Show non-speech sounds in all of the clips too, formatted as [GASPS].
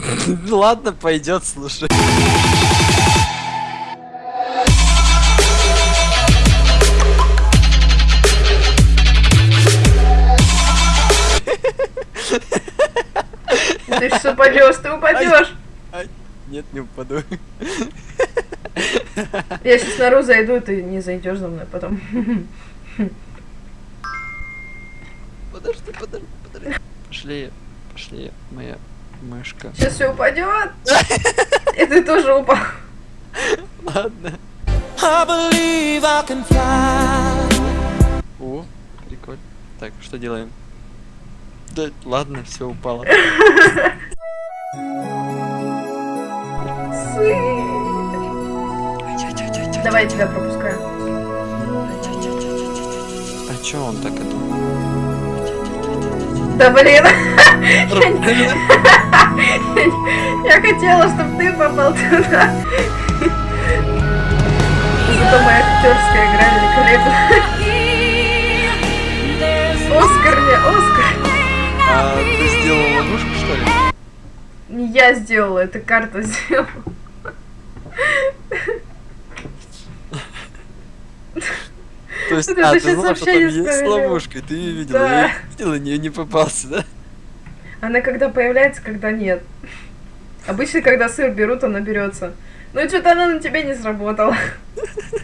[LAUGHS] Ладно, пойдет, слушай. Ты что упадешь, ты упадешь. Ай, нет, не упаду. [LAUGHS] Я сейчас наружу зайду, ты не зайдешь за мной потом. [LAUGHS] Подожди, подожди, подожди. Пошли, пошли, моя мышка. Сейчас все упадет. И ты тоже упал. [LAUGHS] Ладно. I believe I can fly. О, прикольно. Так, что делаем? Да, ладно, все упало. Давай я тебя пропускаю. А чё он так это? Да блин. [LAUGHS] Я хотела, чтобы ты попал туда. Зато моя актерская игра великолепна. Оскар мне, Оскар. А ты сделал ловушку, что ли? Не я сделала, это карта сделала. То есть, а, ты знала, что там есть ловушка, ты ее видела, Да. я [LAUGHS] видела, не, не попался, да? Она когда появляется, когда нет. Обычно, когда сыр берут, она берется. Ну что-то она на тебе не сработала. [LAUGHS]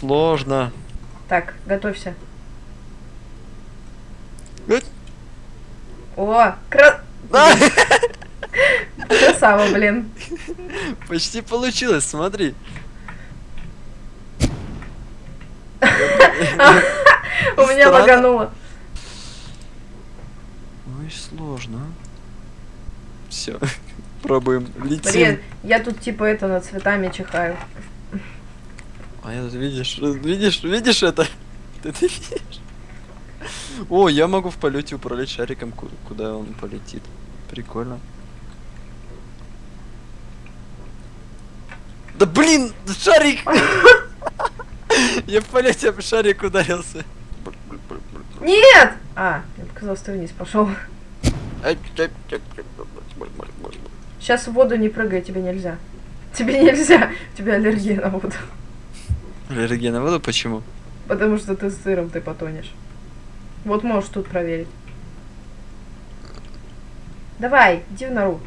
Сложно. Так, готовься. О, кра... а, [LAUGHS] красава, блин. Почти получилось, смотри. [LAUGHS] У меня лагануло. Ой, сложно. Все, [LAUGHS] пробуем. Летим. Блин, я тут типа это над цветами чихаю. А я тут видишь, видишь, видишь это? Ты, [LAUGHS] ты видишь? О, я могу в полете управлять шариком, ку- куда он полетит. Прикольно. Да блин, шарик! Я в полете об шарик ударился. Нет! А, я показалось, ты вниз пошел. Сейчас в воду не прыгай, тебе нельзя. Тебе нельзя, у тебя аллергия на воду. Аллергия на воду почему? Потому что ты с сыром, ты потонешь. Вот можешь тут проверить. Давай, иди в нору.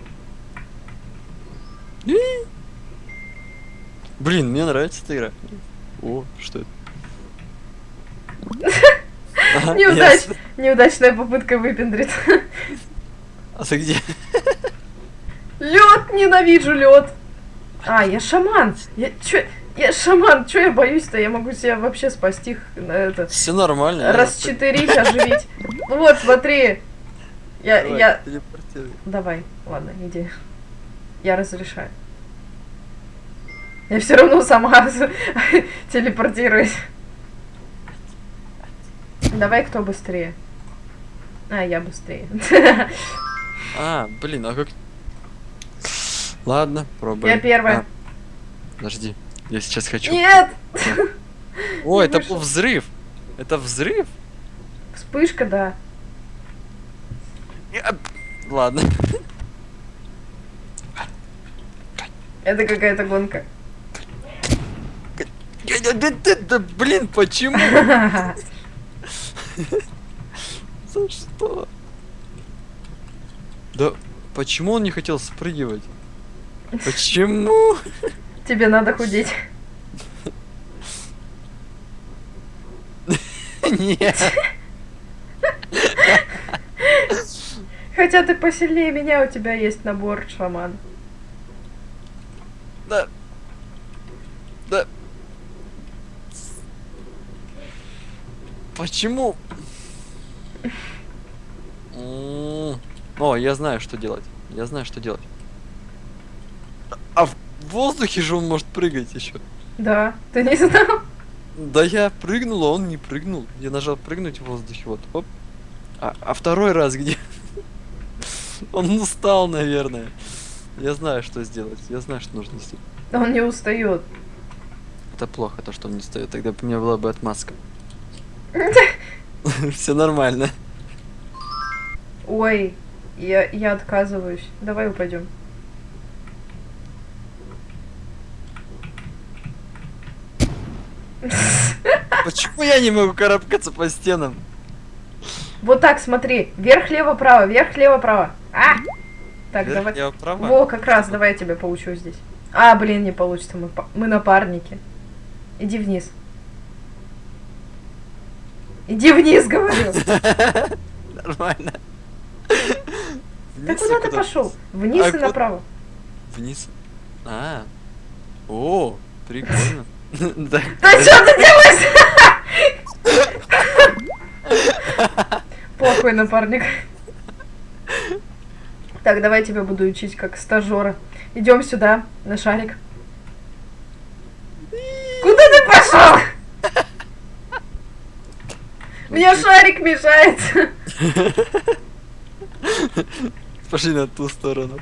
Блин, мне нравится эта игра. О, что это? Неудач... Неудачная попытка выпендрить. А ты где? Лед, ненавижу лед. А, я шаман. Я чё? Я шаман. Чё я боюсь-то? Я могу себя вообще спасти на это. Все нормально. Расчетырить, оживить. Вот, смотри. Я, Давай, я... Давай, ладно, иди. Я разрешаю. Я все равно сама [LAUGHS] телепортируюсь. Давай, кто быстрее. А, я быстрее. А, блин, а как... Ладно, пробуем. Я первая. А, подожди, я сейчас хочу. Нет! [LAUGHS] О, это был взрыв. Это взрыв? Вспышка, да. Я- Ладно. Это какая-то гонка. Да, блин, почему? [LAUGHS] За что? Да почему он не хотел спрыгивать? Почему? Тебе надо худеть. Нет. Хотя ты посильнее меня, у тебя есть набор шаман. Да. Да. Почему? О, я знаю, что делать. Я знаю, что делать. А в воздухе же он может прыгать еще. Да, ты не знал? Да я прыгнул, а он не прыгнул. Я нажал прыгнуть в воздухе, вот, оп. А, а второй раз где? [LAUGHS] Он устал, наверное. Я знаю, что сделать. Я знаю, что нужно сделать. Он не устает. Это плохо, то, что он не стоит. Тогда у меня была бы отмазка. [LAUGHS] Все нормально. Ой, я, я отказываюсь. Давай упадем. [LAUGHS] Почему я не могу карабкаться по стенам? Вот так, смотри. Вверх, лево, право, вверх, лево, право. А! Так, Вверх, давай. лево, право? Во, как раз, давай я тебя поучу здесь. А, блин, не получится, мы, мы напарники. Иди вниз. Иди вниз, говорю. [LAUGHS] Нормально. Вниз куда ты пошел? Вниз А и направо. Вниз. А. О, прикольно. [LAUGHS] Да. Да что ты делаешь? [LAUGHS] Плохой напарник. Так, давай я тебя буду учить как стажера. Идем сюда, на шарик. Куда ты пошел? Мне шарик мешает. Пошли на ту сторону.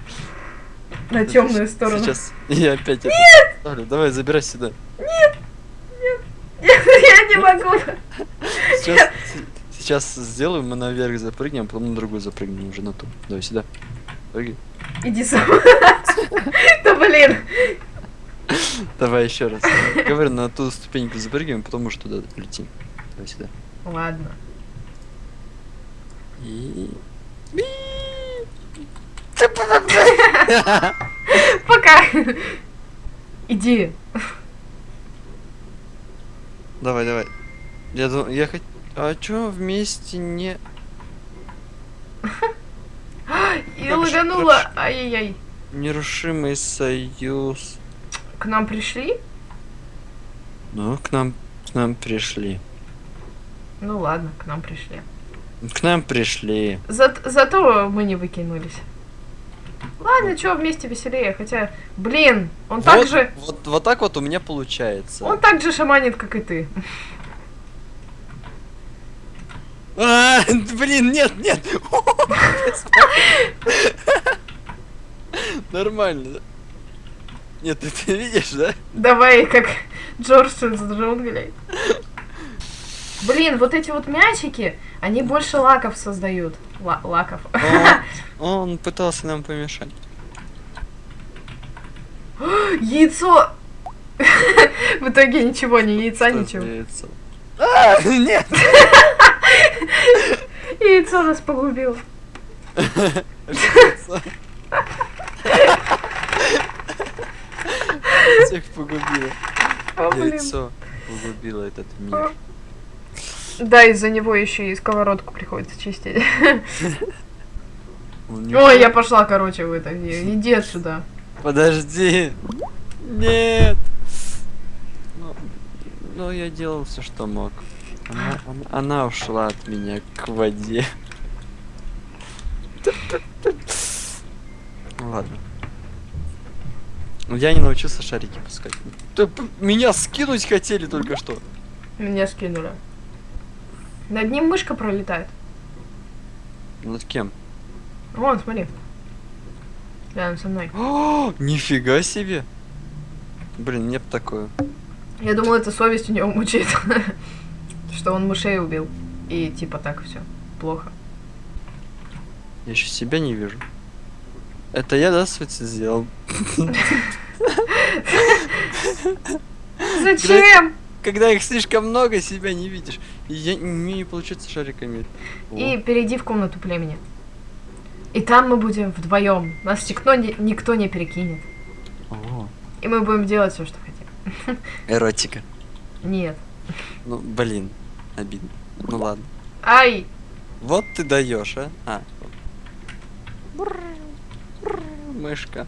На темную сторону. Сейчас я опять это ставлю. Давай, забирай сюда. [LAUGHS] Я не могу. Сейчас, сейчас сделаем, мы наверх запрыгнем, потом на другую запрыгнем уже на ту. Давай сюда. Прыгай. Иди сам. [LAUGHS] Да блин. Давай еще раз. Говорю, на ту ступеньку запрыгиваем, потом уже туда летим. Давай сюда. Ладно. И... [LAUGHS] Пока. Иди. Давай, давай. Я думаю, я хоть... А чё вместе не... [GASPS] И лаганула. Ай-яй-яй. Нерушимый союз. К нам пришли? Ну, к нам, к нам пришли. Ну ладно, к нам пришли. К нам пришли. За- зато мы не выкинулись. Ладно, чё, вместе веселее. Хотя, блин, он так вот, же... Вот, вот так вот у меня получается. Он так же шаманит, как и ты. А, блин, нет, нет. Нормально. Нет, ты, ты видишь, да? Давай, как Джордж из джунглей. Блин, вот эти вот мячики, они больше лаков создают. Ла- лаков. Он, [LAUGHS] он пытался нам помешать. [GASPS] Яйцо! [LAUGHS] В итоге ничего, ни яйца, Что ничего. яйцо? [LAUGHS] А, нет! Яйцо нас погубило. Всех погубило. Яйцо погубило этот мир. Да, из-за него еще и сковородку приходится чистить. [LAUGHS] Ой, я пошла, короче, в это. Иди отсюда. Подожди. Нет. Ну, ну, я делал все, что мог. Она, она- она ушла от меня к воде. Ну ладно. Я не научился шарики пускать. Меня скинуть хотели только что. Меня скинули. Над ним мышка пролетает. Над кем? Вон, смотри. Рядом со мной. [GASPS] О, нифига себе. Блин, мне б такое. Я думал, это совесть у него мучает. [LAUGHS] Что он мышей убил. И типа так все. Плохо. Я еще себя не вижу. Это я, да, Свети, сделал? [LAUGHS] [LAUGHS] Зачем? Когда их слишком много, себя не видишь. И я, мне не получается шариками. О, И перейди в комнату племени. И там мы будем вдвоем. Нас никто не, никто не перекинет. о, И мы будем делать все, что хотим. [LAUGHS] эротика. Нет. Ну, блин, обидно. Ну ладно. Ай! Вот ты даешь, а? А. Мышка.